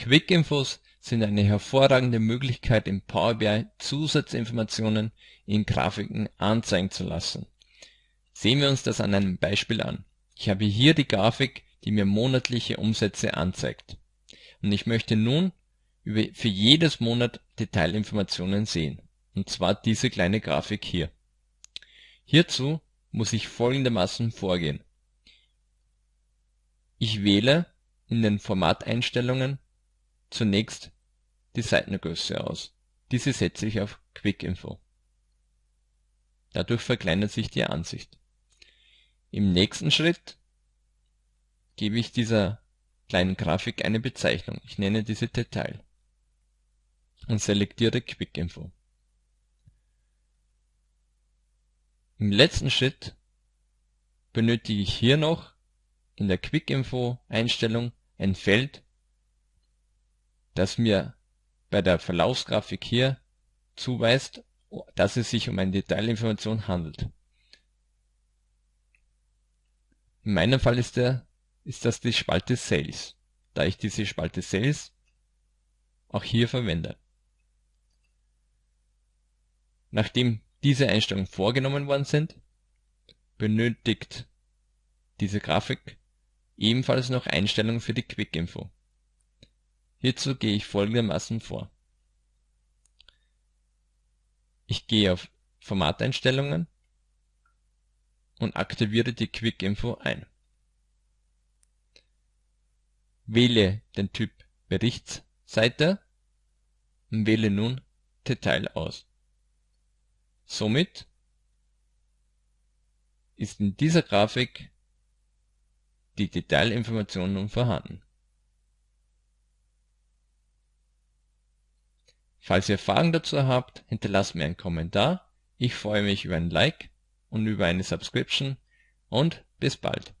Quick-Infos sind eine hervorragende Möglichkeit im Power BI Zusatzinformationen in Grafiken anzeigen zu lassen. Sehen wir uns das an einem Beispiel an. Ich habe hier die Grafik, die mir monatliche Umsätze anzeigt. Und ich möchte nun für jedes Monat Detailinformationen sehen, und zwar diese kleine Grafik hier. Hierzu muss ich folgendermaßen vorgehen. Ich wähle in den Formateinstellungen zunächst die Seitengröße aus. Diese setze ich auf Quick Info. Dadurch verkleinert sich die Ansicht. Im nächsten Schritt gebe ich dieser kleinen Grafik eine Bezeichnung. Ich nenne diese Detail und selektiere Quick Info. Im letzten Schritt benötige ich hier noch in der Quick Info Einstellung ein Feld, das mir bei der Verlaufsgrafik hier zuweist, dass es sich um eine Detailinformation handelt. In meinem Fall ist, der, ist das die Spalte Sales, da ich diese Spalte Sales auch hier verwende. Nachdem diese Einstellungen vorgenommen worden sind, benötigt diese Grafik ebenfalls noch Einstellungen für die Quick Info. Hierzu gehe ich folgendermaßen vor. Ich gehe auf Formateinstellungen und aktiviere die Quick Info ein. Wähle den Typ Berichtsseite und wähle nun Detail aus. Somit ist in dieser Grafik die Detailinformation nun vorhanden Falls ihr Fragen dazu habt, hinterlasst mir einen Kommentar. Ich freue mich über ein Like und über eine Subscription und bis bald.